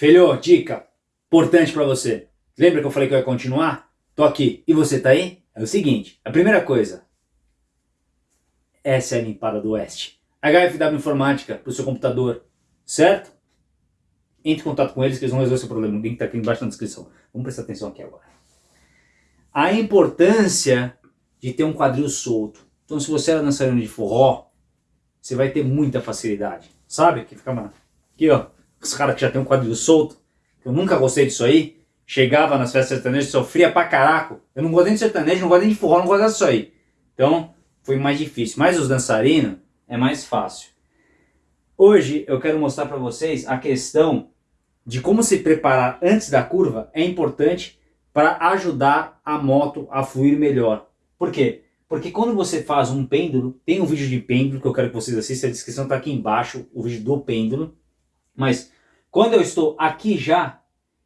Filho, dica importante para você. Lembra que eu falei que eu ia continuar? Tô aqui. E você tá aí? É o seguinte, a primeira coisa. Essa é a limpada do Oeste. HFW Informática para o seu computador, certo? Entre em contato com eles que eles vão resolver seu problema. O link está aqui embaixo na descrição. Vamos prestar atenção aqui agora. A importância de ter um quadril solto. Então se você era dançarino de forró, você vai ter muita facilidade. Sabe? Que fica. Aqui ó, os caras que já tem um quadril solto. Eu nunca gostei disso aí. Chegava nas festas sertanejas, sofria pra caraco. Eu não gosto nem de sertanejo, não gosto nem de forró, não gosto disso aí. Então, foi mais difícil. Mas os dançarinos, é mais fácil. Hoje eu quero mostrar para vocês a questão de como se preparar antes da curva é importante para ajudar a moto a fluir melhor. Por quê? Porque quando você faz um pêndulo, tem um vídeo de pêndulo que eu quero que vocês assistam, a descrição está aqui embaixo, o vídeo do pêndulo. Mas quando eu estou aqui já,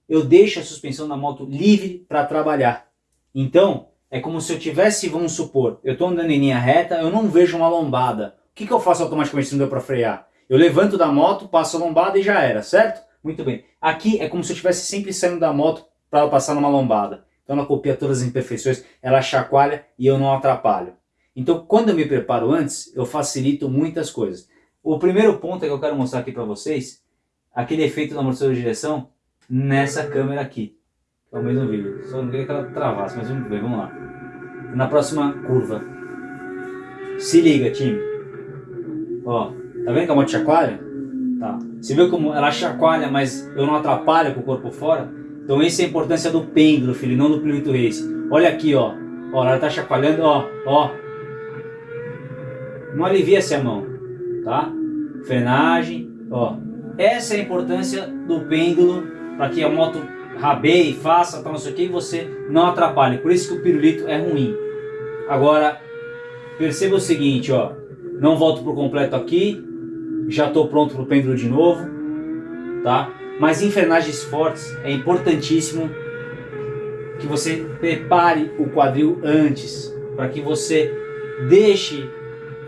eu deixo a suspensão da moto livre para trabalhar. Então, é como se eu tivesse, vamos supor, eu estou andando em linha reta, eu não vejo uma lombada. O que, que eu faço automaticamente se não deu para frear? Eu levanto da moto, passo a lombada e já era, certo? Muito bem. Aqui é como se eu estivesse sempre saindo da moto para passar numa lombada. Então ela copia todas as imperfeições, ela chacoalha e eu não atrapalho. Então quando eu me preparo antes, eu facilito muitas coisas. O primeiro ponto que eu quero mostrar aqui para vocês, aquele efeito do amortecedor de direção nessa câmera aqui. É o mesmo vídeo, só não queria que ela travasse, mas vamos ver, vamos lá. Na próxima curva. Se liga, time. Ó, tá vendo que a moto chacoalha? Tá. Você viu como ela chacoalha, mas eu não atrapalho com o corpo fora? Então essa é a importância do pêndulo, filho, não do Pirulito Race. Olha aqui, ó. Ó, ela tá chacoalhando, ó, ó. Não alivia-se a mão, tá? Frenagem, ó. Essa é a importância do pêndulo para que a moto rabeie, faça, tal, não sei o que, e você não atrapalhe. Por isso que o pirulito é ruim. Agora, perceba o seguinte, ó. Não volto por completo aqui. Já estou pronto para o pêndulo de novo. Tá? Mas em frenagens fortes é importantíssimo que você prepare o quadril antes. Para que você deixe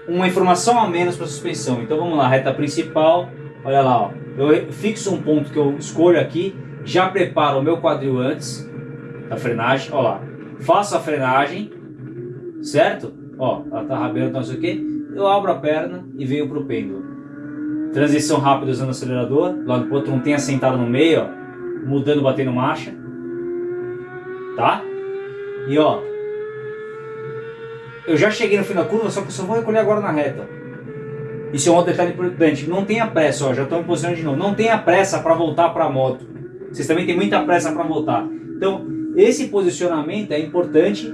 uma informação a menos para a suspensão. Então vamos lá, reta principal. Olha lá, ó. eu fixo um ponto que eu escolho aqui. Já preparo o meu quadril antes da frenagem. Olha lá. Faço a frenagem. Certo? Ó, ela tá rabeando, não sei o que eu abro a perna e venho para o pêndulo. Transição rápida usando o acelerador, lado pro outro não tenha sentado no meio, ó, mudando, batendo marcha. Tá? E ó, eu já cheguei no fim da curva, só que eu só vou recolher agora na reta. Isso é um outro detalhe importante. Não tenha pressa, ó, já estou em posição de novo. Não tenha pressa para voltar para a moto. Vocês também têm muita pressa para voltar. Então, esse posicionamento é importante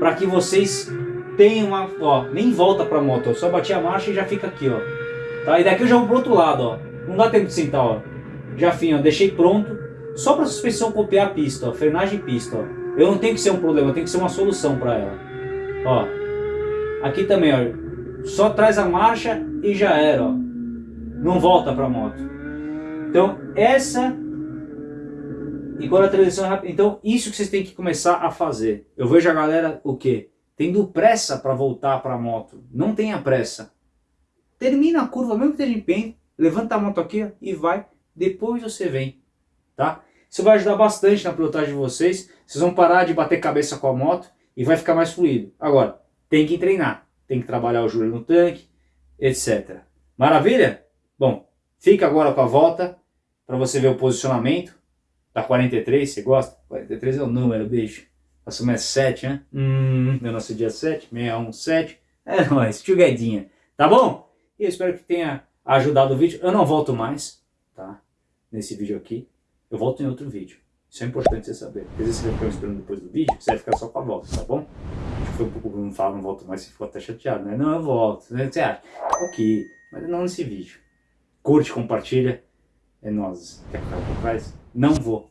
para que vocês tem uma, ó, nem volta pra moto, eu só bati a marcha e já fica aqui, ó. Tá? E daqui eu já vou pro outro lado, ó. Não dá tempo de sentar, ó. Já fim, ó, deixei pronto. Só pra suspensão copiar a pista, ó. Frenagem e pista, ó. Eu não tenho que ser um problema, tem que ser uma solução pra ela. Ó. Aqui também, ó. Só traz a marcha e já era, ó. Não volta pra moto. Então, essa... E a transição é rápida... Então, isso que vocês têm que começar a fazer. Eu vejo a galera, o quê? tendo pressa para voltar para a moto. Não tenha pressa. Termina a curva, mesmo que esteja em pé, levanta a moto aqui e vai, depois você vem, tá? Isso vai ajudar bastante na pilotagem de vocês, vocês vão parar de bater cabeça com a moto e vai ficar mais fluido. Agora, tem que treinar, tem que trabalhar o joelho no tanque, etc. Maravilha? Bom, fica agora com a volta para você ver o posicionamento da 43, você gosta? 43 é o número, beijo. Assumir 7, né? Hum, meu nosso dia 7, 617. É nóis, tchuguedinha. Tá bom? E eu espero que tenha ajudado o vídeo. Eu não volto mais, tá? Nesse vídeo aqui. Eu volto em outro vídeo. Isso é importante você saber. Às vezes você vai ficar esperando depois do vídeo, você vai ficar só com a volta, tá bom? Foi um pouco não fala, não volto mais, você ficou até chateado, né? Não, eu volto. Né? Você acha? Ok, mas não nesse vídeo. Curte, compartilha. É nós. Quer ficar por trás? Não vou.